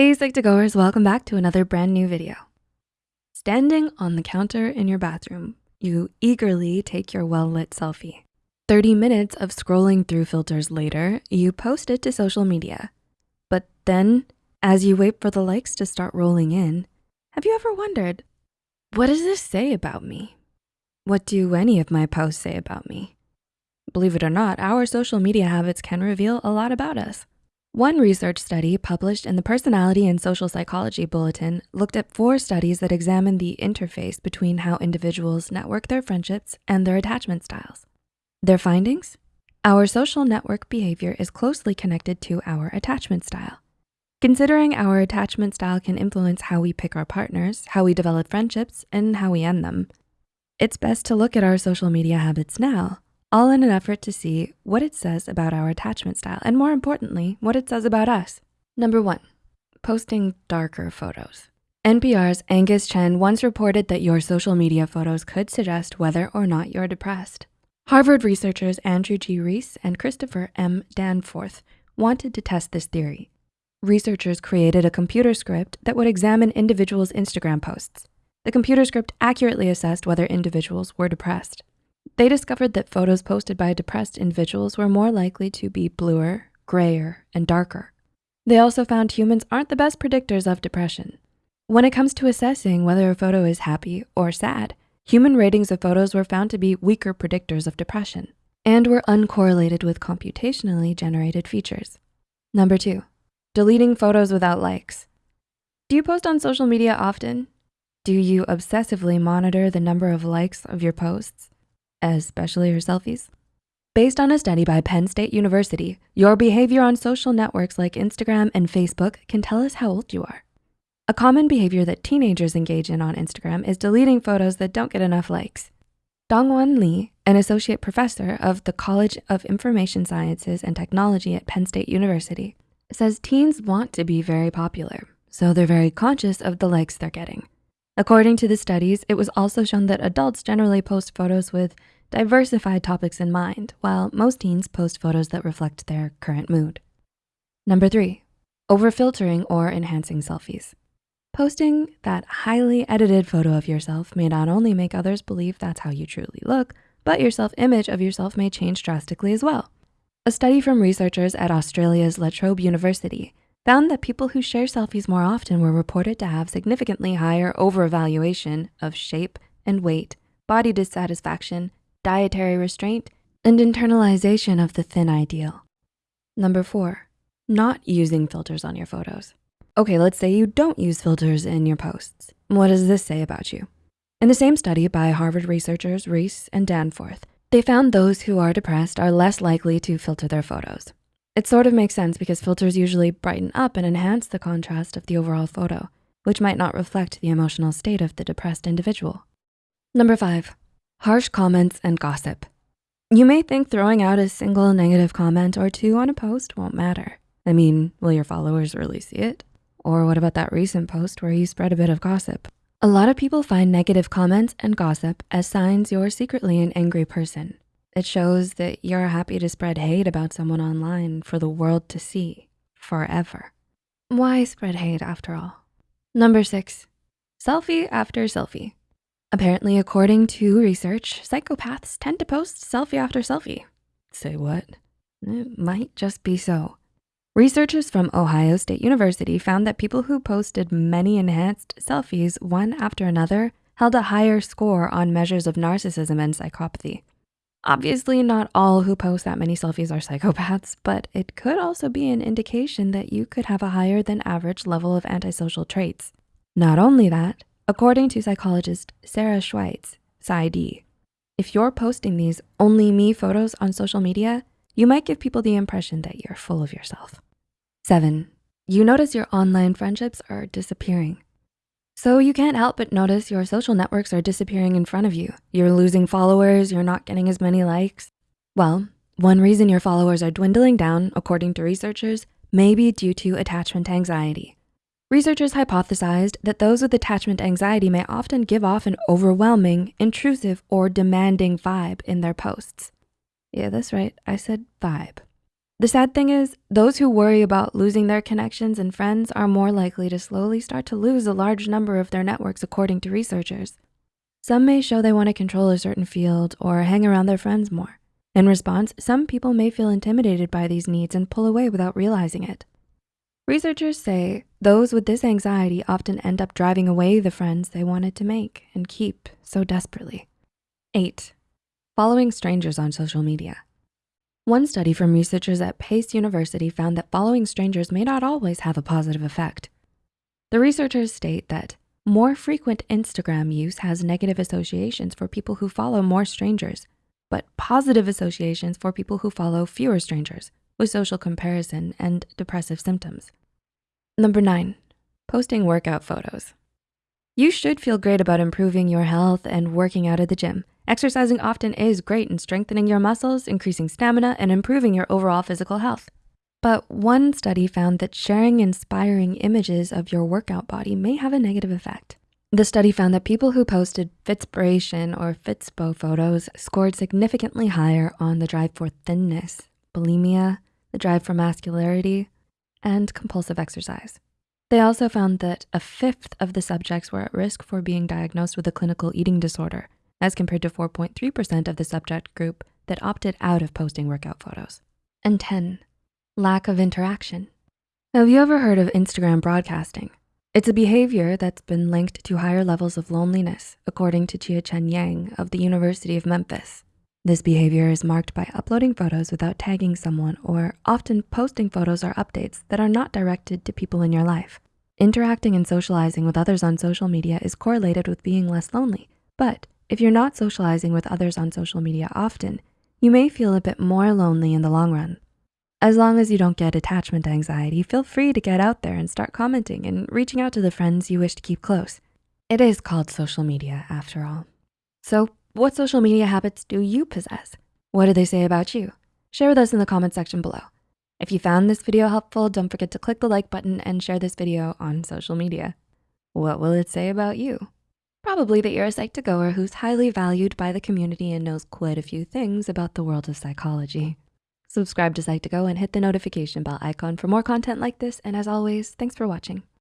Hey Psych2Goers, welcome back to another brand new video. Standing on the counter in your bathroom, you eagerly take your well-lit selfie. 30 minutes of scrolling through filters later, you post it to social media. But then, as you wait for the likes to start rolling in, have you ever wondered, what does this say about me? What do any of my posts say about me? Believe it or not, our social media habits can reveal a lot about us. One research study published in the Personality and Social Psychology Bulletin looked at four studies that examined the interface between how individuals network their friendships and their attachment styles. Their findings? Our social network behavior is closely connected to our attachment style. Considering our attachment style can influence how we pick our partners, how we develop friendships, and how we end them, it's best to look at our social media habits now all in an effort to see what it says about our attachment style and more importantly, what it says about us. Number one, posting darker photos. NPR's Angus Chen once reported that your social media photos could suggest whether or not you're depressed. Harvard researchers Andrew G. Reece and Christopher M. Danforth wanted to test this theory. Researchers created a computer script that would examine individuals' Instagram posts. The computer script accurately assessed whether individuals were depressed. They discovered that photos posted by depressed individuals were more likely to be bluer, grayer, and darker. They also found humans aren't the best predictors of depression. When it comes to assessing whether a photo is happy or sad, human ratings of photos were found to be weaker predictors of depression and were uncorrelated with computationally generated features. Number two, deleting photos without likes. Do you post on social media often? Do you obsessively monitor the number of likes of your posts? Especially her selfies. Based on a study by Penn State University, your behavior on social networks like Instagram and Facebook can tell us how old you are. A common behavior that teenagers engage in on Instagram is deleting photos that don't get enough likes. Dongwon Lee, an associate professor of the College of Information Sciences and Technology at Penn State University, says teens want to be very popular, so they're very conscious of the likes they're getting. According to the studies, it was also shown that adults generally post photos with diversified topics in mind, while most teens post photos that reflect their current mood. Number three, over-filtering or enhancing selfies. Posting that highly edited photo of yourself may not only make others believe that's how you truly look, but your self-image of yourself may change drastically as well. A study from researchers at Australia's La Trobe University found that people who share selfies more often were reported to have significantly higher over-evaluation of shape and weight, body dissatisfaction, dietary restraint, and internalization of the thin ideal. Number four, not using filters on your photos. Okay, let's say you don't use filters in your posts. What does this say about you? In the same study by Harvard researchers Reece and Danforth, they found those who are depressed are less likely to filter their photos. It sort of makes sense because filters usually brighten up and enhance the contrast of the overall photo, which might not reflect the emotional state of the depressed individual. Number five, harsh comments and gossip. You may think throwing out a single negative comment or two on a post won't matter. I mean, will your followers really see it? Or what about that recent post where you spread a bit of gossip? A lot of people find negative comments and gossip as signs you're secretly an angry person. It shows that you're happy to spread hate about someone online for the world to see forever. Why spread hate after all? Number six, selfie after selfie. Apparently, according to research, psychopaths tend to post selfie after selfie. Say what? It might just be so. Researchers from Ohio State University found that people who posted many enhanced selfies one after another held a higher score on measures of narcissism and psychopathy. Obviously, not all who post that many selfies are psychopaths, but it could also be an indication that you could have a higher than average level of antisocial traits. Not only that, according to psychologist Sarah Schewitz, PsyD, if you're posting these only me photos on social media, you might give people the impression that you're full of yourself. Seven, you notice your online friendships are disappearing. So you can't help but notice your social networks are disappearing in front of you. You're losing followers, you're not getting as many likes. Well, one reason your followers are dwindling down, according to researchers, may be due to attachment anxiety. Researchers hypothesized that those with attachment anxiety may often give off an overwhelming, intrusive, or demanding vibe in their posts. Yeah, that's right, I said vibe. The sad thing is, those who worry about losing their connections and friends are more likely to slowly start to lose a large number of their networks according to researchers. Some may show they wanna control a certain field or hang around their friends more. In response, some people may feel intimidated by these needs and pull away without realizing it. Researchers say those with this anxiety often end up driving away the friends they wanted to make and keep so desperately. Eight, following strangers on social media. One study from researchers at Pace University found that following strangers may not always have a positive effect. The researchers state that more frequent Instagram use has negative associations for people who follow more strangers, but positive associations for people who follow fewer strangers with social comparison and depressive symptoms. Number nine, posting workout photos. You should feel great about improving your health and working out at the gym. Exercising often is great in strengthening your muscles, increasing stamina, and improving your overall physical health. But one study found that sharing inspiring images of your workout body may have a negative effect. The study found that people who posted Fitspiration or Fitspo photos scored significantly higher on the drive for thinness, bulimia, the drive for masculinity, and compulsive exercise. They also found that a fifth of the subjects were at risk for being diagnosed with a clinical eating disorder, as compared to 4.3% of the subject group that opted out of posting workout photos. And 10, lack of interaction. Have you ever heard of Instagram broadcasting? It's a behavior that's been linked to higher levels of loneliness, according to Chia-Chen Yang of the University of Memphis. This behavior is marked by uploading photos without tagging someone or often posting photos or updates that are not directed to people in your life. Interacting and socializing with others on social media is correlated with being less lonely. But if you're not socializing with others on social media often, you may feel a bit more lonely in the long run. As long as you don't get attachment anxiety, feel free to get out there and start commenting and reaching out to the friends you wish to keep close. It is called social media after all. So what social media habits do you possess? What do they say about you? Share with us in the comment section below. If you found this video helpful, don't forget to click the like button and share this video on social media. What will it say about you? Probably that you're a Psych2Goer who's highly valued by the community and knows quite a few things about the world of psychology. Subscribe to Psych2Go and hit the notification bell icon for more content like this. And as always, thanks for watching.